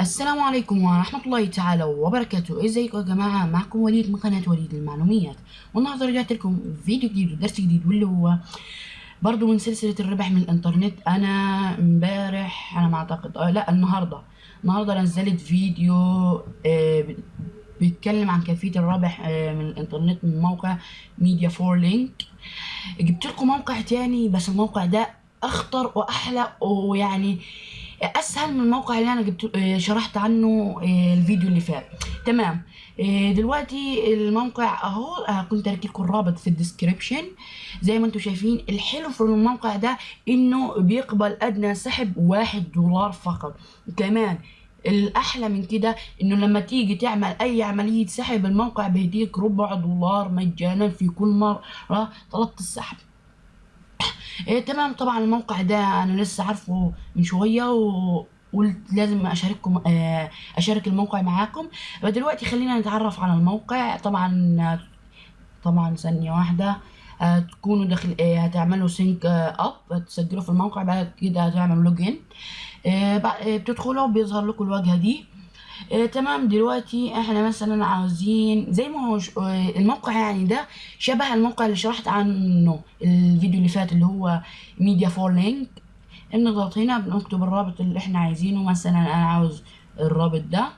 السلام عليكم ورحمة الله تعالى وبركاته. ازيكم يا جماعة؟ معكم وليد من قناة وليد المعلوميات. والنهاردة رجعت لكم فيديو جديد ودرس جديد واللي هو برضو من سلسلة الربح من الإنترنت. أنا امبارح أنا ما أعتقد آه لا النهاردة. النهاردة نزلت فيديو آه بيتكلم عن كيفية الربح آه من الإنترنت من موقع Media For Link. جبت لكم موقع تاني بس الموقع ده أخطر وأحلى ويعني أسهل من الموقع اللي أنا جبت شرحت عنه الفيديو اللي فات. تمام. دلوقتي الموقع أهو كنت اركب لكم الرابط في الديسكريبشن. زي ما أنتم شايفين الحلو في الموقع ده إنه بيقبل أدنى سحب واحد دولار فقط. كمان الأحلى من كده إنه لما تيجي تعمل أي عملية سحب الموقع بيديك ربع دولار مجانا في كل مرة طلبت السحب. إيه تمام طبعا الموقع ده أنا لسه عارفه من شوية و قلت لازم أشارككم آه أشارك الموقع معاكم. دلوقتي خلينا نتعرف على الموقع. طبعا طبعا ثانية واحدة هتكونوا داخل آه هتعملوا سينك اب هتسجلوا في الموقع بعد كده هتعملوا آه بتدخلوا بيظهر لكم الواجهة دي. آه تمام. دلوقتي إحنا مثلا عاوزين زي ما هو آه الموقع يعني ده شبه الموقع اللي شرحت عنه الفيديو اللي فات اللي هو Media For Link بنضغط هنا بنكتب الرابط اللي إحنا عايزينه. مثلا أنا عاوز الرابط ده.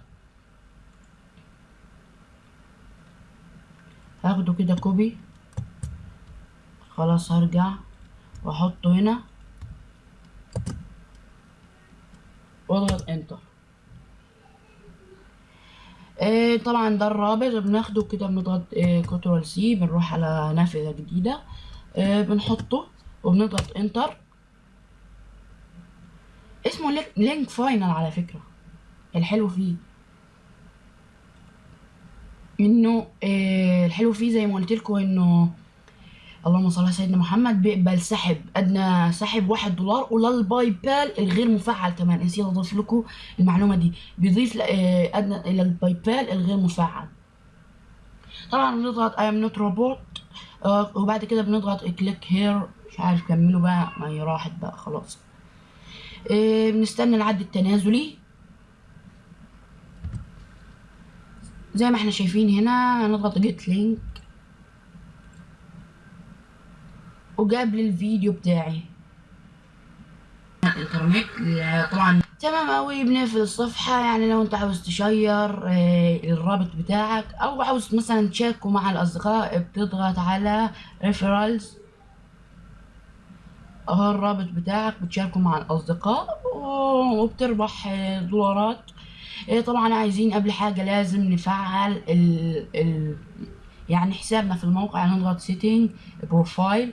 هاخده كده copy خلاص هرجع واحطه هنا. واضغط Enter آه طبعا ده الرابط بناخده كده بنضغط آه Control C بنروح على نافذة جديدة آه بنحطه وبنضغط Enter اسمه Link Final على فكرة الحلو فيه. إنه آه الحلو فيه زي ما قلت لكم إنه اللهم صل على سيدنا محمد بيقبل سحب أدنى سحب واحد دولار ولل PayPal الغير مفعل كمان. نسيت اضيف لكم المعلومة دي. بيضيف أدنى إلى ال PayPal الغير مفعل. طبعا بنضغط I'm not robot وبعد كده بنضغط click here مش عارف كملوا بقى ما هي راحت بقى خلاص. آه بنستنى العد التنازلي. زي ما إحنا شايفين هنا هنضغط get link وجاب لي الفيديو بتاعي. الانترنت طبعا. تمام اوي بنقفل الصفحة يعني لو أنت عاوز تشير الرابط بتاعك أو عاوز مثلا تشاركه مع الأصدقاء بتضغط على referrals اهو الرابط بتاعك بتشاركه مع الأصدقاء وبتربح دولارات. طبعا عايزين قبل حاجة لازم نفعل ال ال يعني حسابنا في الموقع نضغط setting profile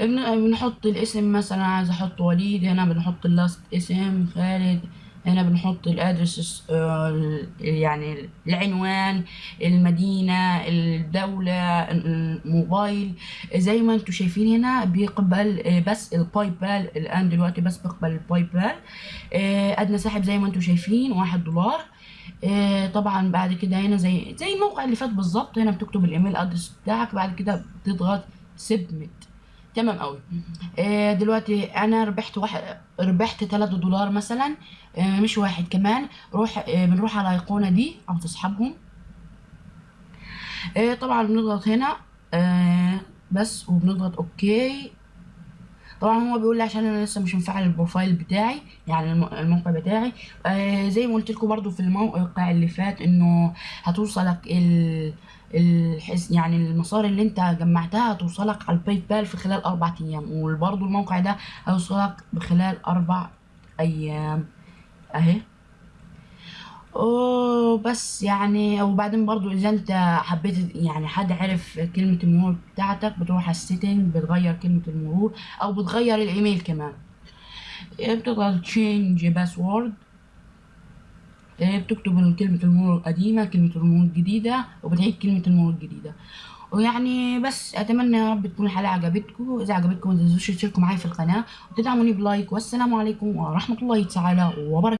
بنحط الاسم مثلا عايز أحط وليد هنا بنحط ال last اسم خالد هنا بنحط ال address يعني العنوان المدينة الدولة الموبايل. زي ما أنتم شايفين هنا بيقبل بس ال PayPal الآن دلوقتي بس بيقبل ال PayPal أدنى سحب زي ما أنتم شايفين واحد دولار. طبعا بعد كده هنا زي زي الموقع اللي فات بالظبط هنا بتكتب ال email address بتاعك بعد كده بتضغط submit تمام قوي. آه دلوقتي أنا ربحت واحد ربحت 3 دولار مثلا آه مش واحد كمان روح آه بنروح على الايقونه دي أو تسحبهم آه طبعا بنضغط هنا آه بس وبنضغط OK. طبعا هو بيقول لي عشان أنا لسه مش مفعل ال profile بتاعي يعني الموقع بتاعي. آه زي ما قلت لكم برضو في الموقع اللي فات إنه هتوصلك ال الحس يعني المصاري اللي أنت جمعتها هتوصلك على ال PayPal في خلال أربع أيام وبرضو الموقع ده هيوصلك بخلال أربع أيام. أهي. بس يعني وبعدين برضو إذا أنت حبيت يعني حد عرف كلمة المرور بتاعتك بتروح على ال setting بتغير كلمة المرور أو بتغير الإيميل كمان. بتضغط change password بتكتب كلمة المرور القديمة كلمة المرور الجديدة وبتعيد كلمة المرور الجديدة. ويعني بس أتمنى يا رب تكون الحلقة عجبتكم. إذا عجبتكم ما تنسوش تشتركوا معايا في القناة وتدعموني ب like والسلام عليكم ورحمة الله تعالى وبركاته.